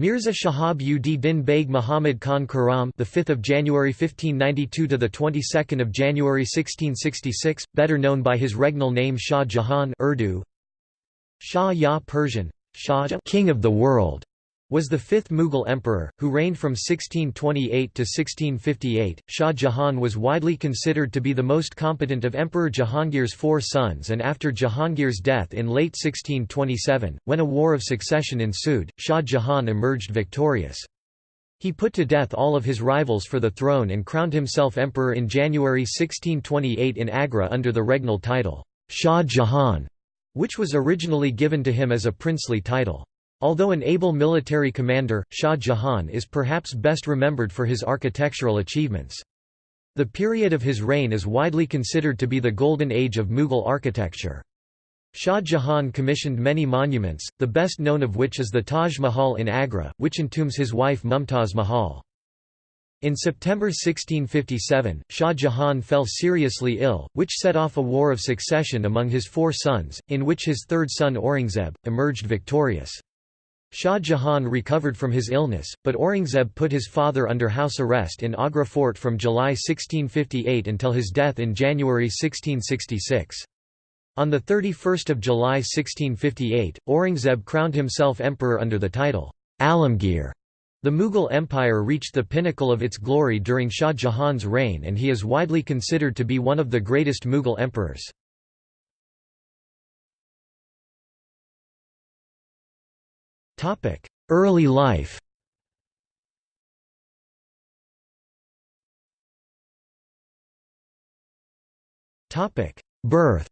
Mirza Shahab ud Din Beg Muhammad Khan Khurram, the 5th of January 1592 to the 22nd of January 1666, better known by his regnal name Shah Jahan Urdu. Shah Ya Persian, Shah King of the World, was the fifth Mughal emperor, who reigned from 1628 to 1658. Shah Jahan was widely considered to be the most competent of Emperor Jahangir's four sons, and after Jahangir's death in late 1627, when a war of succession ensued, Shah Jahan emerged victorious. He put to death all of his rivals for the throne and crowned himself emperor in January 1628 in Agra under the regnal title, Shah Jahan, which was originally given to him as a princely title. Although an able military commander, Shah Jahan is perhaps best remembered for his architectural achievements. The period of his reign is widely considered to be the golden age of Mughal architecture. Shah Jahan commissioned many monuments, the best known of which is the Taj Mahal in Agra, which entombs his wife Mumtaz Mahal. In September 1657, Shah Jahan fell seriously ill, which set off a war of succession among his four sons, in which his third son Aurangzeb, emerged victorious. Shah Jahan recovered from his illness, but Aurangzeb put his father under house arrest in Agra fort from July 1658 until his death in January 1666. On 31 July 1658, Aurangzeb crowned himself emperor under the title, Alamgir. The Mughal Empire reached the pinnacle of its glory during Shah Jahan's reign and he is widely considered to be one of the greatest Mughal emperors. Early life. Topic: Birth.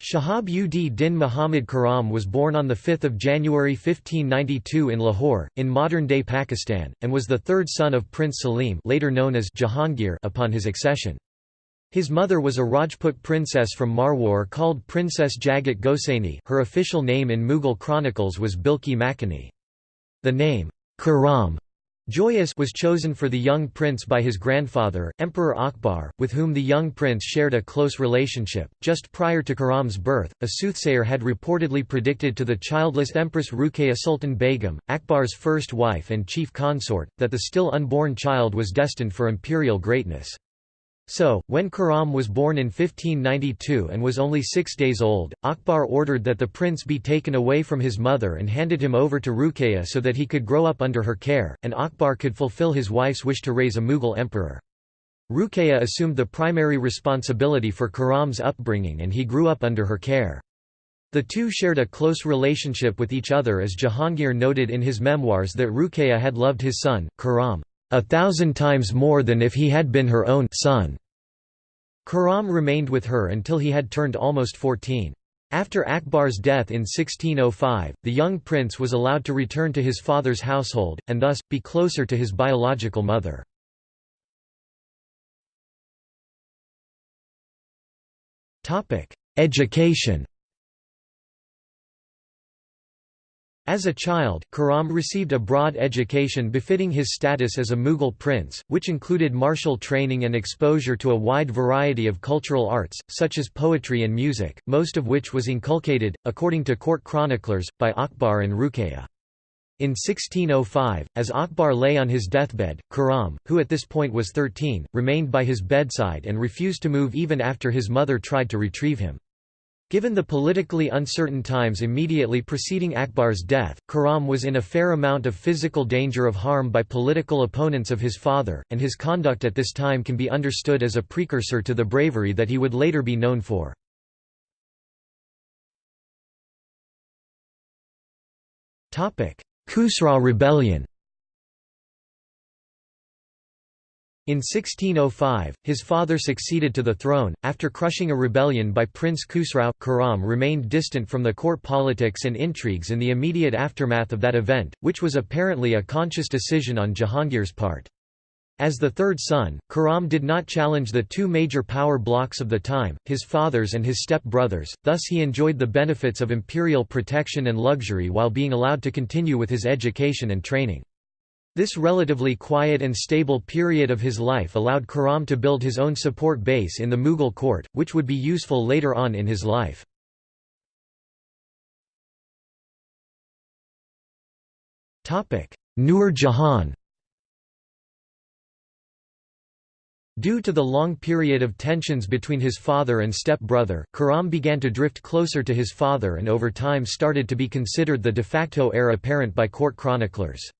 Shahab ud Din Muhammad Khurram was born on 5 January 1592 in Lahore, in modern-day Pakistan, and was the third son of Prince Salim later known as Jahangir upon his accession. His mother was a Rajput princess from Marwar called Princess Jagat Gosaini her official name in Mughal chronicles was Bilki Makani. The name, Khurram Joyous was chosen for the young prince by his grandfather, Emperor Akbar, with whom the young prince shared a close relationship. Just prior to Khurram's birth, a soothsayer had reportedly predicted to the childless Empress Ruqayya Sultan Begum, Akbar's first wife and chief consort, that the still unborn child was destined for imperial greatness. So, when Khurram was born in 1592 and was only six days old, Akbar ordered that the prince be taken away from his mother and handed him over to Ruqayya so that he could grow up under her care, and Akbar could fulfill his wife's wish to raise a Mughal emperor. Ruqayya assumed the primary responsibility for Khurram's upbringing and he grew up under her care. The two shared a close relationship with each other as Jahangir noted in his memoirs that Ruqayya had loved his son, Khurram, a thousand times more than if he had been her own son. Khurram remained with her until he had turned almost 14. After Akbar's death in 1605, the young prince was allowed to return to his father's household, and thus, be closer to his biological mother. Education As a child, Khurram received a broad education befitting his status as a Mughal prince, which included martial training and exposure to a wide variety of cultural arts, such as poetry and music, most of which was inculcated, according to court chroniclers, by Akbar and Ruqayya. In 1605, as Akbar lay on his deathbed, Khurram, who at this point was 13, remained by his bedside and refused to move even after his mother tried to retrieve him. Given the politically uncertain times immediately preceding Akbar's death, Khurram was in a fair amount of physical danger of harm by political opponents of his father, and his conduct at this time can be understood as a precursor to the bravery that he would later be known for. Khusraw rebellion In 1605, his father succeeded to the throne, after crushing a rebellion by Prince Khusrau. Khurram remained distant from the court politics and intrigues in the immediate aftermath of that event, which was apparently a conscious decision on Jahangir's part. As the third son, Khurram did not challenge the two major power blocks of the time, his father's and his step-brothers, thus he enjoyed the benefits of imperial protection and luxury while being allowed to continue with his education and training. This relatively quiet and stable period of his life allowed Khurram to build his own support base in the Mughal court, which would be useful later on in his life. Nur Jahan Due to the long period of tensions between his father and step-brother, began to drift closer to his father and over time started to be considered the de facto heir apparent by court chroniclers.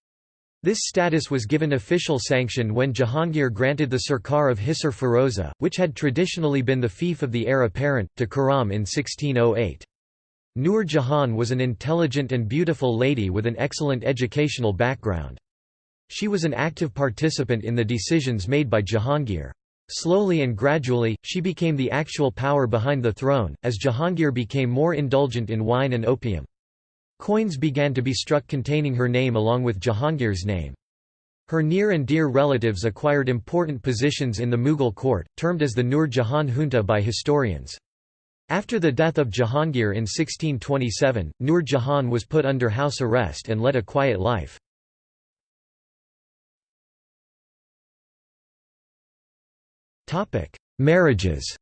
This status was given official sanction when Jahangir granted the Sirkar of Hisar Firoza, which had traditionally been the fief of the heir apparent, to Khurram in 1608. Nur Jahan was an intelligent and beautiful lady with an excellent educational background. She was an active participant in the decisions made by Jahangir. Slowly and gradually, she became the actual power behind the throne, as Jahangir became more indulgent in wine and opium. Coins began to be struck containing her name along with Jahangir's name. Her near and dear relatives acquired important positions in the Mughal court, termed as the Nur Jahan junta by historians. After the death of Jahangir in 1627, Nur Jahan was put under house arrest and led a quiet life. Marriages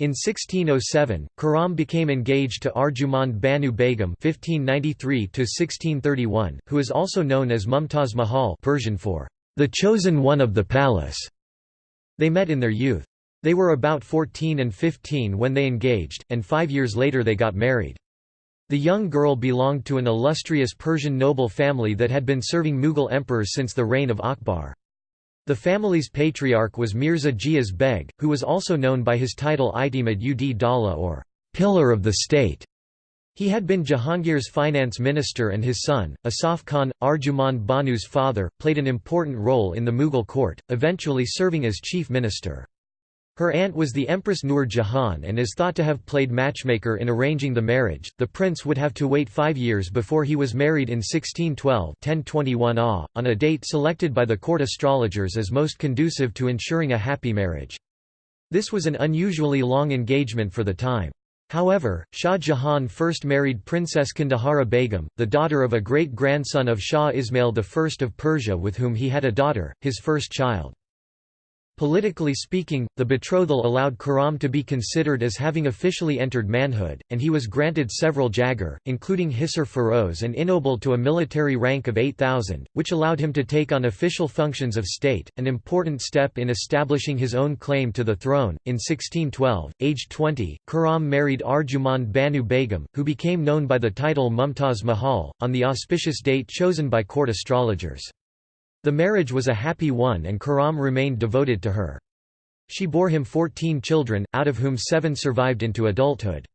In 1607, Khurram became engaged to Arjumand Banu Begum (1593–1631), who is also known as Mumtaz Mahal (Persian for the chosen one of the palace). They met in their youth. They were about 14 and 15 when they engaged, and five years later they got married. The young girl belonged to an illustrious Persian noble family that had been serving Mughal emperors since the reign of Akbar. The family's patriarch was Mirza Ghiyas Beg, who was also known by his title Itimad ud Dala or Pillar of the State. He had been Jahangir's finance minister and his son, Asaf Khan, Arjumand Banu's father, played an important role in the Mughal court, eventually serving as chief minister. Her aunt was the Empress Nur Jahan and is thought to have played matchmaker in arranging the marriage. The prince would have to wait five years before he was married in 1612 1021 AH, on a date selected by the court astrologers as most conducive to ensuring a happy marriage. This was an unusually long engagement for the time. However, Shah Jahan first married Princess Kandahari Begum, the daughter of a great-grandson of Shah Ismail I of Persia with whom he had a daughter, his first child. Politically speaking, the betrothal allowed Khurram to be considered as having officially entered manhood, and he was granted several jagir, including Hisar Feroz and ennobled to a military rank of 8,000, which allowed him to take on official functions of state, an important step in establishing his own claim to the throne. In 1612, aged 20, Khurram married Arjumand Banu Begum, who became known by the title Mumtaz Mahal, on the auspicious date chosen by court astrologers. The marriage was a happy one and Khurram remained devoted to her. She bore him 14 children, out of whom seven survived into adulthood.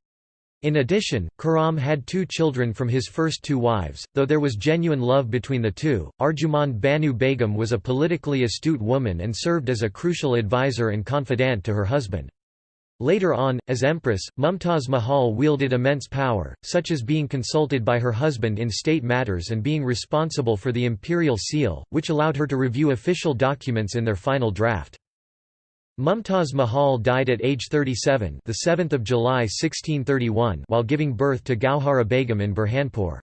In addition, Khurram had two children from his first two wives, though there was genuine love between the two. Arjumand Banu Begum was a politically astute woman and served as a crucial advisor and confidant to her husband. Later on, as empress, Mumtaz Mahal wielded immense power, such as being consulted by her husband in state matters and being responsible for the imperial seal, which allowed her to review official documents in their final draft. Mumtaz Mahal died at age 37 the 7th of July 1631 while giving birth to Gauhara Begum in Burhanpur.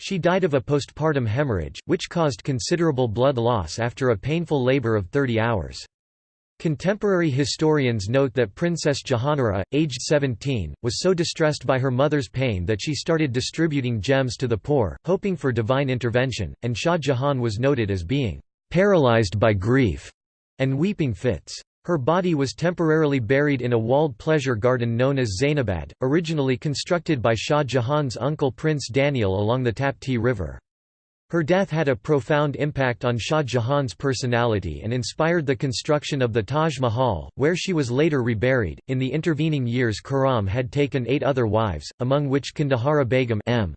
She died of a postpartum hemorrhage, which caused considerable blood loss after a painful labor of 30 hours. Contemporary historians note that Princess Jahanara, aged 17, was so distressed by her mother's pain that she started distributing gems to the poor, hoping for divine intervention, and Shah Jahan was noted as being paralyzed by grief and weeping fits. Her body was temporarily buried in a walled pleasure garden known as Zainabad, originally constructed by Shah Jahan's uncle Prince Daniel along the Tapti River. Her death had a profound impact on Shah Jahan's personality and inspired the construction of the Taj Mahal, where she was later reburied. In the intervening years, Khurram had taken eight other wives, among which Kandahari Begum M.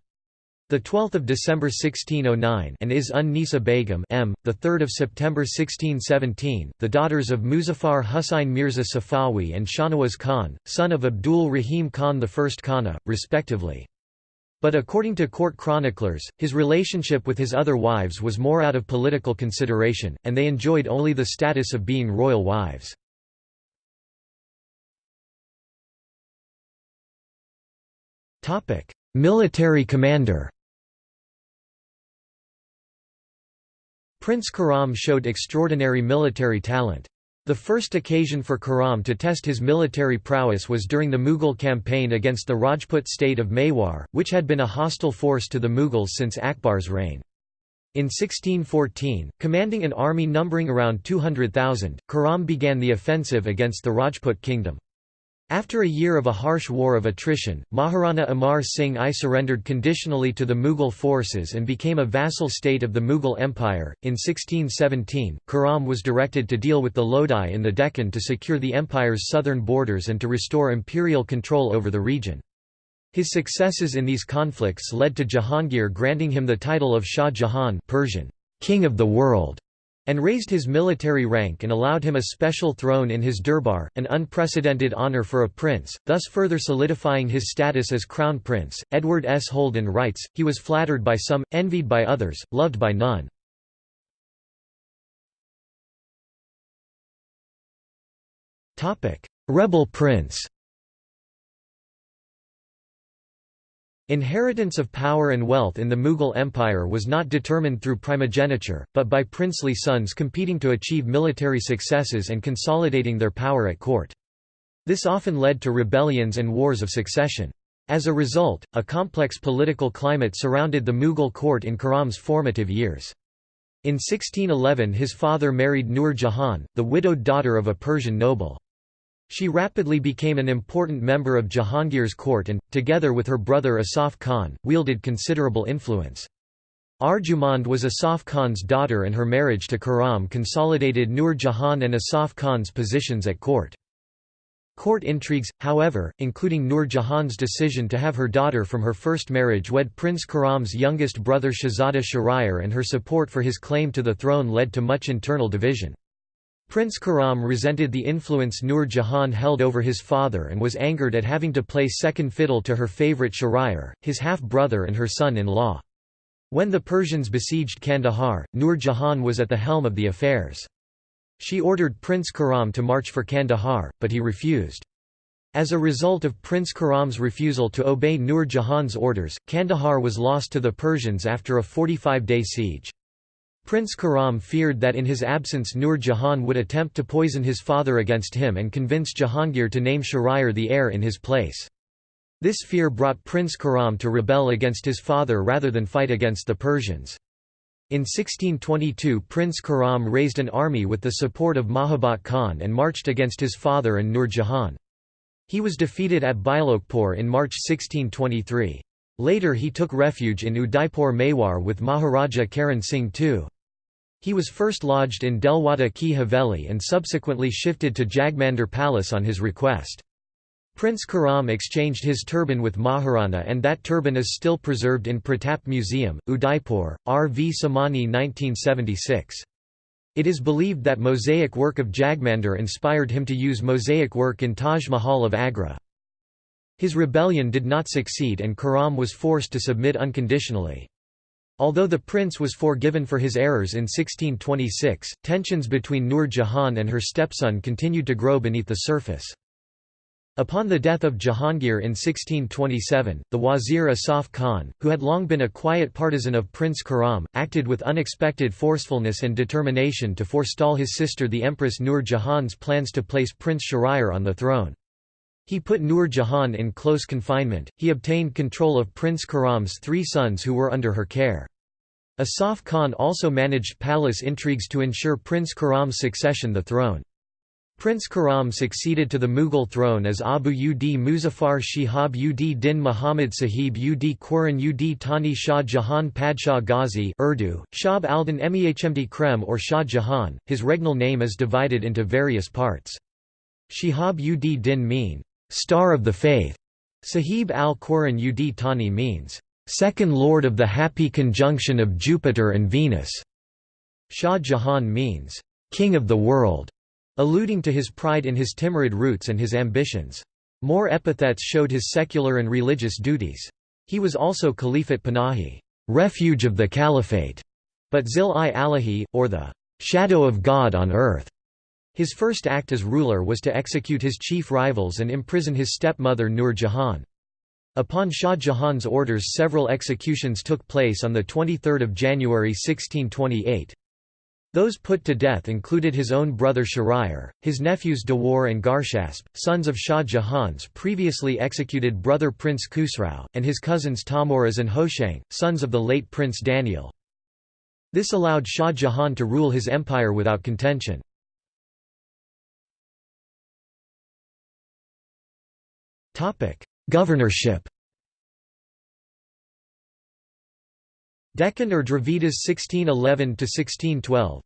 The 12th of December 1609 and is un Nisa Begum M. The 3rd of September 1617, the daughters of Muzaffar Husain Mirza Safawi and Shahnawaz Khan, son of Abdul Rahim Khan I Khana, respectively. But according to court chroniclers, his relationship with his other wives was more out of political consideration, and they enjoyed only the status of being royal wives. Military commander Prince Khurram showed extraordinary military talent. The first occasion for Khurram to test his military prowess was during the Mughal campaign against the Rajput state of Mewar, which had been a hostile force to the Mughals since Akbar's reign. In 1614, commanding an army numbering around 200,000, Khurram began the offensive against the Rajput kingdom. After a year of a harsh war of attrition, Maharana Amar Singh I surrendered conditionally to the Mughal forces and became a vassal state of the Mughal Empire. In 1617, Khurram was directed to deal with the Lodi in the Deccan to secure the empire's southern borders and to restore imperial control over the region. His successes in these conflicts led to Jahangir granting him the title of Shah Jahan Persian, King of the World and raised his military rank and allowed him a special throne in his durbar, an unprecedented honor for a prince, thus further solidifying his status as crown prince. Edward S. Holden writes, he was flattered by some, envied by others, loved by none. Rebel prince Inheritance of power and wealth in the Mughal Empire was not determined through primogeniture, but by princely sons competing to achieve military successes and consolidating their power at court. This often led to rebellions and wars of succession. As a result, a complex political climate surrounded the Mughal court in Khurram's formative years. In 1611 his father married Nur Jahan, the widowed daughter of a Persian noble. She rapidly became an important member of Jahangir's court and, together with her brother Asaf Khan, wielded considerable influence. Arjumand was Asaf Khan's daughter and her marriage to Khurram consolidated Nur Jahan and Asaf Khan's positions at court. Court intrigues, however, including Nur Jahan's decision to have her daughter from her first marriage wed Prince Khurram's youngest brother Shahzada Shahryar and her support for his claim to the throne led to much internal division. Prince Khurram resented the influence Nur Jahan held over his father and was angered at having to play second fiddle to her favourite Shahryar, his half-brother and her son-in-law. When the Persians besieged Kandahar, Nur Jahan was at the helm of the affairs. She ordered Prince Khurram to march for Kandahar, but he refused. As a result of Prince Khurram's refusal to obey Nur Jahan's orders, Kandahar was lost to the Persians after a 45-day siege. Prince Khurram feared that in his absence Nur Jahan would attempt to poison his father against him and convince Jahangir to name Shahryar the heir in his place. This fear brought Prince Khurram to rebel against his father rather than fight against the Persians. In 1622 Prince Khurram raised an army with the support of Mahabat Khan and marched against his father and Nur Jahan. He was defeated at Bailokpur in March 1623. Later he took refuge in Udaipur Mewar with Maharaja Karan Singh II. He was first lodged in Delwada Ki Haveli and subsequently shifted to Jagmandir Palace on his request. Prince Khurram exchanged his turban with Maharana and that turban is still preserved in Pratap Museum, Udaipur, R. V. Samani 1976. It is believed that mosaic work of Jagmandir inspired him to use mosaic work in Taj Mahal of Agra. His rebellion did not succeed and Khurram was forced to submit unconditionally. Although the prince was forgiven for his errors in 1626, tensions between Nur Jahan and her stepson continued to grow beneath the surface. Upon the death of Jahangir in 1627, the wazir Asaf Khan, who had long been a quiet partisan of Prince Khurram, acted with unexpected forcefulness and determination to forestall his sister the Empress Nur Jahan's plans to place Prince Shahryar on the throne. He put Nur Jahan in close confinement, he obtained control of Prince Khurram's three sons who were under her care. Asaf Khan also managed palace intrigues to ensure Prince Khurram's succession the throne. Prince Khurram succeeded to the Mughal throne as Abu ud Muzaffar Shihab ud Din Muhammad Sahib ud Quran ud Tani Shah Jahan Padshah Ghazi Urdu, Shab Aldan Mehmd Krem or Shah Jahan. His regnal name is divided into various parts. Shihab ud Din mean, Star of the Faith. Sahib al-Quran ud Tani means, Second Lord of the Happy Conjunction of Jupiter and Venus. Shah Jahan means, King of the World, alluding to his pride in his Timurid roots and his ambitions. More epithets showed his secular and religious duties. He was also Caliphate Panahi, refuge of the Caliphate, but Zil-i-Alahi, or the shadow of God on earth. His first act as ruler was to execute his chief rivals and imprison his stepmother Nur Jahan. Upon Shah Jahan's orders several executions took place on 23 January 1628. Those put to death included his own brother Shahryar, his nephews Dawar and Garshasp, sons of Shah Jahan's previously executed brother Prince Khusrau, and his cousins Tamuraz and Hoshang, sons of the late Prince Daniel. This allowed Shah Jahan to rule his empire without contention. Governorship. Deccan or Dravidas 1611 to 1612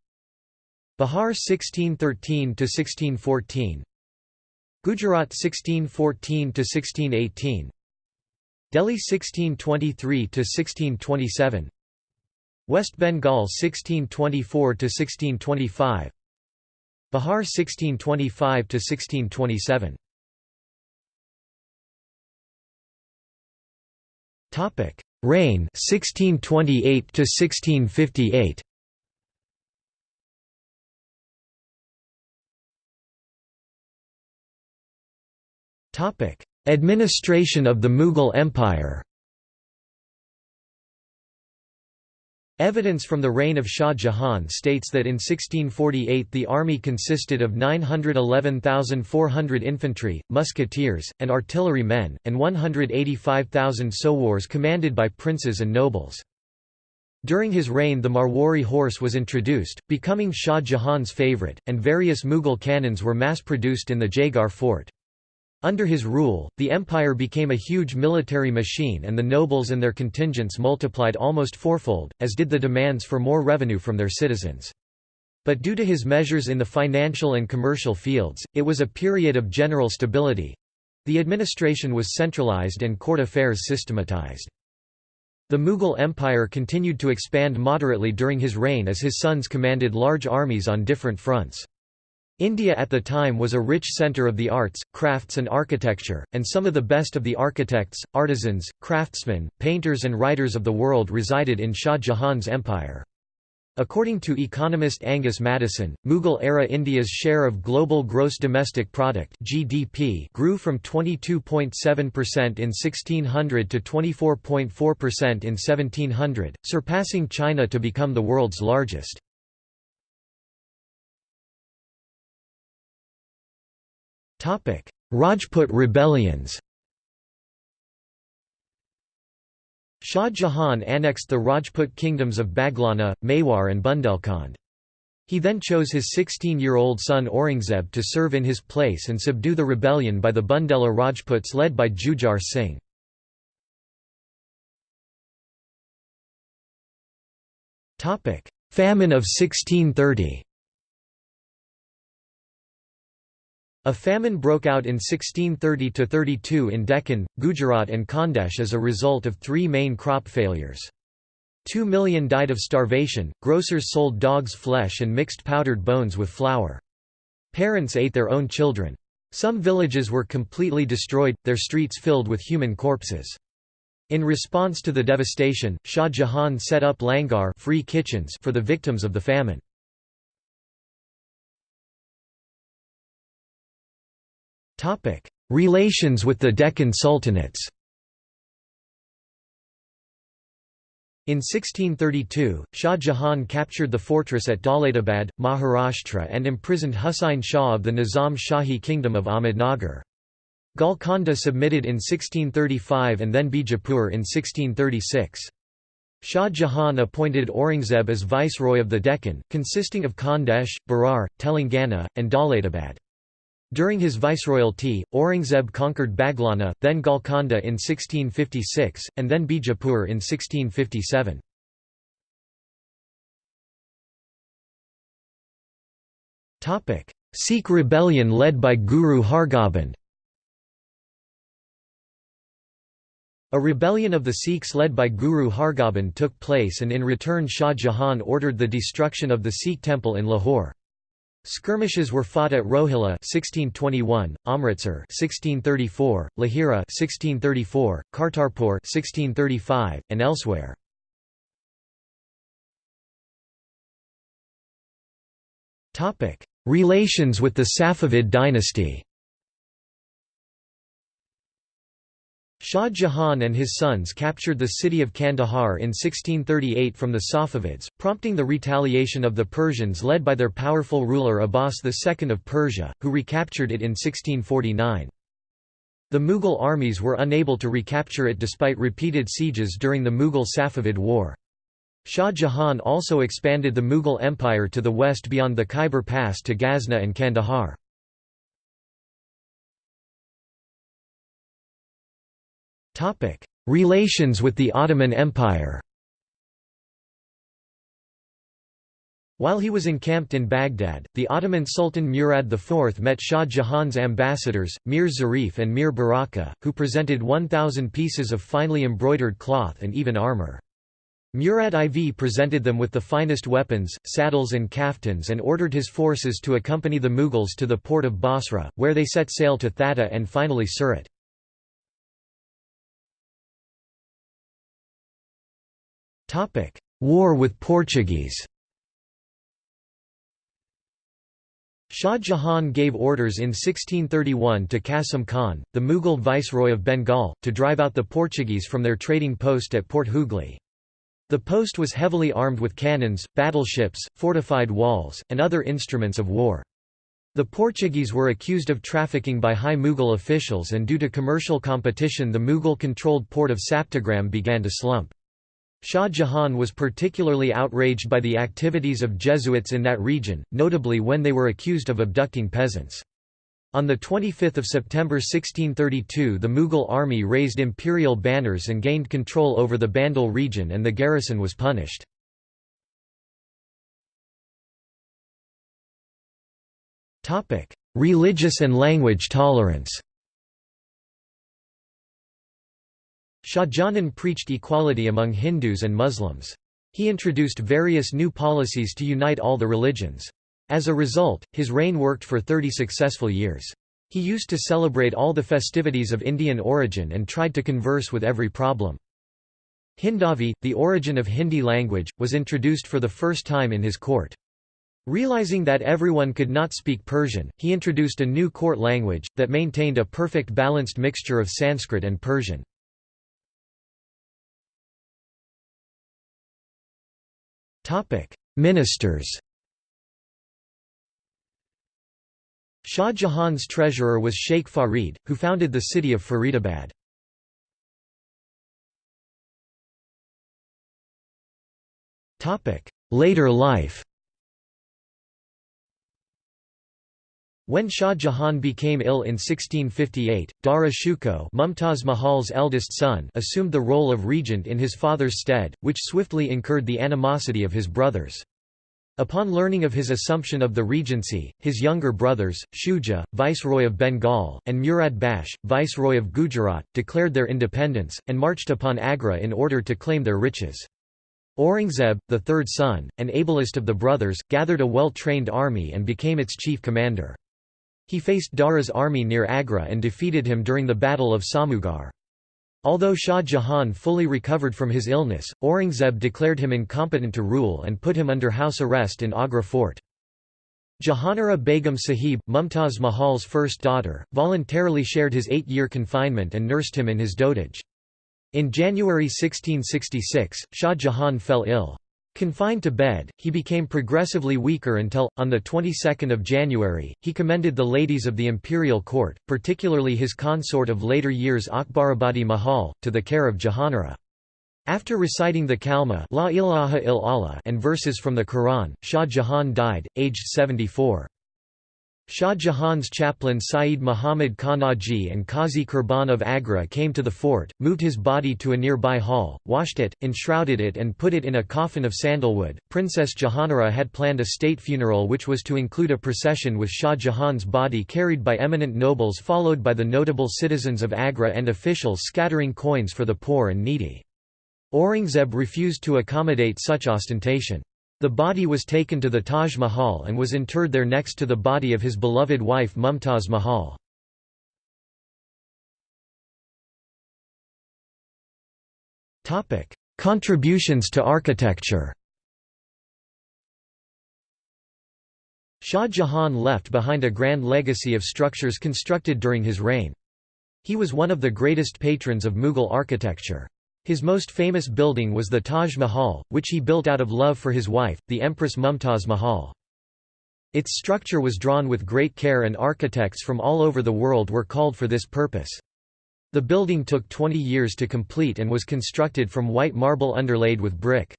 Bihar 1613 to 1614 Gujarat 1614 to 1618 Delhi 1623 to 1627 West Bengal 1624 to 1625 Bihar 1625 Topic. Reign 1628 to 1658 Topic. Administration of the Mughal Empire Evidence from the reign of Shah Jahan states that in 1648 the army consisted of 911,400 infantry, musketeers, and artillery men, and 185,000 sowars commanded by princes and nobles. During his reign the Marwari horse was introduced, becoming Shah Jahan's favourite, and various Mughal cannons were mass-produced in the Jaigarh fort. Under his rule, the empire became a huge military machine and the nobles and their contingents multiplied almost fourfold, as did the demands for more revenue from their citizens. But due to his measures in the financial and commercial fields, it was a period of general stability. The administration was centralized and court affairs systematized. The Mughal Empire continued to expand moderately during his reign as his sons commanded large armies on different fronts. India at the time was a rich centre of the arts, crafts and architecture, and some of the best of the architects, artisans, craftsmen, painters and writers of the world resided in Shah Jahan's empire. According to economist Angus Maddison, Mughal-era India's share of global gross domestic product (GDP) grew from 22.7% in 1600 to 24.4% in 1700, surpassing China to become the world's largest. Rajput rebellions Shah Jahan annexed the Rajput kingdoms of Baghlanna, Mewar and Bundelkhand. He then chose his 16-year-old son Aurangzeb to serve in his place and subdue the rebellion by the Bundela Rajputs led by Jujhar Singh. Famine of 1630 A famine broke out in 1630–32 in Deccan, Gujarat and Khandesh as a result of three main crop failures. Two million died of starvation, grocers sold dog's flesh and mixed powdered bones with flour. Parents ate their own children. Some villages were completely destroyed, their streets filled with human corpses. In response to the devastation, Shah Jahan set up langar free kitchens for the victims of the famine. Topic: Relations with the Deccan Sultanates. In 1632, Shah Jahan captured the fortress at Daulatabad, Maharashtra and imprisoned Husain Shah of the Nizam Shahi Kingdom of Ahmednagar. Golconda submitted in 1635 and then Bijapur in 1636. Shah Jahan appointed Aurangzeb as viceroy of the Deccan, consisting of Khandesh, Berar, Telangana, and Daulatabad. During his viceroyalty, Aurangzeb conquered Baghlanna, then Golconda in 1656, and then Bijapur in 1657. Sikh rebellion led by Guru Hargobind A rebellion of the Sikhs led by Guru Hargobind took place and in return Shah Jahan ordered the destruction of the Sikh temple in Lahore. Skirmishes were fought at Rohilla 1621, Amritsar 1634, Lahira 1634, Kartarpur 1635, and elsewhere. Relations with the Safavid dynasty. Shah Jahan and his sons captured the city of Kandahar in 1638 from the Safavids, prompting the retaliation of the Persians led by their powerful ruler Abbas II of Persia, who recaptured it in 1649. The Mughal armies were unable to recapture it despite repeated sieges during the Mughal-Safavid War. Shah Jahan also expanded the Mughal Empire to the west beyond the Khyber Pass to Ghazna and Kandahar. Relations with the Ottoman Empire While he was encamped in Baghdad, the Ottoman Sultan Murad IV met Shah Jahan's ambassadors, Mir Zarif and Mir Baraka, who presented 1,000 pieces of finely embroidered cloth and even armour. Murad IV presented them with the finest weapons, saddles and kaftans and ordered his forces to accompany the Mughals to the port of Basra, where they set sail to Thatta and finally Surat. War with Portuguese Shah Jahan gave orders in 1631 to Qasim Khan, the Mughal viceroy of Bengal, to drive out the Portuguese from their trading post at Port Hooghly. The post was heavily armed with cannons, battleships, fortified walls, and other instruments of war. The Portuguese were accused of trafficking by high Mughal officials and due to commercial competition the Mughal-controlled port of Saptagram began to slump. Shah Jahan was particularly outraged by the activities of Jesuits in that region, notably when they were accused of abducting peasants. On 25 September 1632 the Mughal army raised imperial banners and gained control over the Bandel region and the garrison was punished. Religious and language tolerance Shahjahan preached equality among Hindus and Muslims. He introduced various new policies to unite all the religions. As a result, his reign worked for 30 successful years. He used to celebrate all the festivities of Indian origin and tried to converse with every problem. Hindavi, the origin of Hindi language, was introduced for the first time in his court. Realizing that everyone could not speak Persian, he introduced a new court language, that maintained a perfect balanced mixture of Sanskrit and Persian. Ministers Shah Jahan's treasurer was Sheikh Farid, who founded the city of Faridabad. Later life When Shah Jahan became ill in 1658, Dara Shikoh Mumtaz Mahal's eldest son assumed the role of regent in his father's stead, which swiftly incurred the animosity of his brothers. Upon learning of his assumption of the regency, his younger brothers, Shuja, viceroy of Bengal, and Murad Bakhsh, viceroy of Gujarat, declared their independence, and marched upon Agra in order to claim their riches. Aurangzeb, the third son, and ablest of the brothers, gathered a well-trained army and became its chief commander. He faced Dara's army near Agra and defeated him during the Battle of Samugarh. Although Shah Jahan fully recovered from his illness, Aurangzeb declared him incompetent to rule and put him under house arrest in Agra fort. Jahanara Begum Sahib, Mumtaz Mahal's first daughter, voluntarily shared his eight-year confinement and nursed him in his dotage. In January 1666, Shah Jahan fell ill. Confined to bed, he became progressively weaker until, on the 22nd of January, he commended the ladies of the imperial court, particularly his consort of later years Akbarabadi Mahal, to the care of Jahanara. After reciting the Kalma La ilaha il Allah and verses from the Quran, Shah Jahan died, aged 74. Shah Jahan's chaplain Saeed Muhammad Khanaji and Qazi Kurban of Agra came to the fort, moved his body to a nearby hall, washed it, enshrouded it, and put it in a coffin of sandalwood. Princess Jahanara had planned a state funeral which was to include a procession with Shah Jahan's body carried by eminent nobles, followed by the notable citizens of Agra and officials scattering coins for the poor and needy. Aurangzeb refused to accommodate such ostentation. The body was taken to the Taj Mahal and was interred there next to the body of his beloved wife Mumtaz Mahal. Contributions to architecture Shah Jahan left behind a grand legacy of structures constructed during his reign. He was one of the greatest patrons of Mughal architecture. His most famous building was the Taj Mahal, which he built out of love for his wife, the Empress Mumtaz Mahal. Its structure was drawn with great care and architects from all over the world were called for this purpose. The building took 20 years to complete and was constructed from white marble underlaid with brick.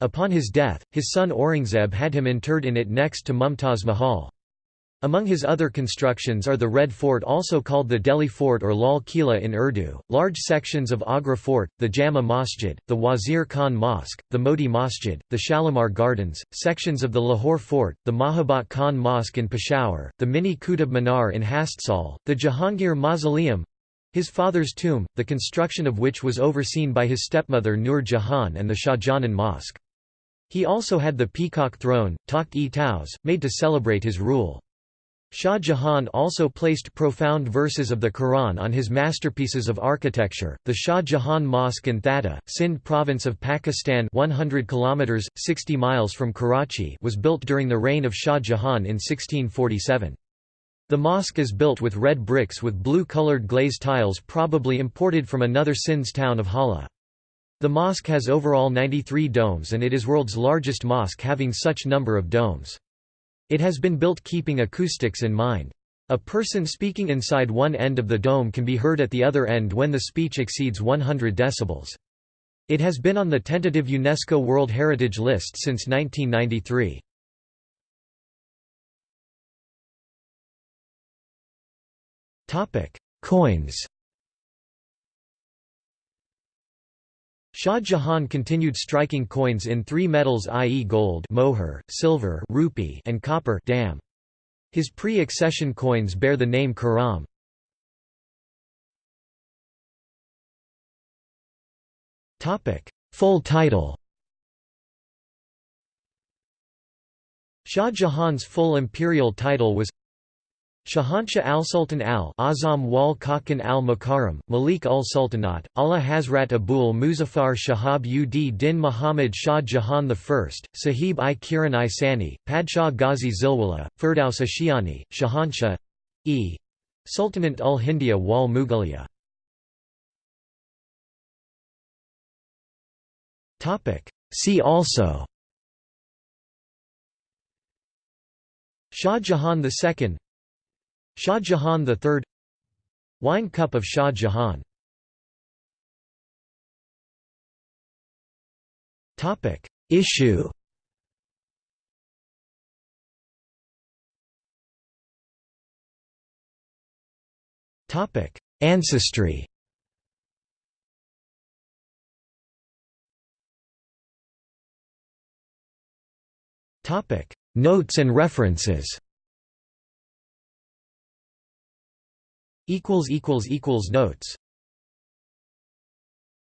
Upon his death, his son Aurangzeb had him interred in it next to Mumtaz Mahal. Among his other constructions are the Red Fort also called the Delhi Fort or Lal Kila in Urdu, large sections of Agra Fort, the Jama Masjid, the Wazir Khan Mosque, the Moti Masjid, the Shalimar Gardens, sections of the Lahore Fort, the Mahabat Khan Mosque in Peshawar, the Mini Qutub Minar in Hastsal, the Jahangir Mausoleum—his father's tomb, the construction of which was overseen by his stepmother Nur Jahan and the Shahjahan Mosque. He also had the peacock throne, Takht-e-Taus, made to celebrate his rule. Shah Jahan also placed profound verses of the Quran on his masterpieces of architecture. The Shah Jahan Mosque in Thatta, Sindh province of Pakistan, 100 kilometers 60 miles from Karachi, was built during the reign of Shah Jahan in 1647. The mosque is built with red bricks with blue-colored glazed tiles probably imported from another Sindh's town of Hala. The mosque has overall 93 domes and it is world's largest mosque having such number of domes. It has been built keeping acoustics in mind. A person speaking inside one end of the dome can be heard at the other end when the speech exceeds 100 decibels. It has been on the tentative UNESCO World Heritage List since 1993. Coins Shah Jahan continued striking coins in three metals i.e. gold mohur, silver rupee, and copper dam. His pre-accession coins bear the name Khurram. Full title Shah Jahan's full imperial title was Shahanshah al-Sultan al-Azam wal Kakan al-Mukarram, Malik ul-Sultanat, Allah Hazrat Abul Muzaffar Shahab ud Din Muhammad Shah Jahan I, Sahib i Kiran i Sani, Padshah Ghazi Zilwala, Firdaus Ashiani, Shahanshah e. Sultanate ul Hindia wal Mughaliya. See also Shah Jahan II Shah Jahan III Wine Cup of Shah Jahan. Issue. Ancestry. Notes and references Notes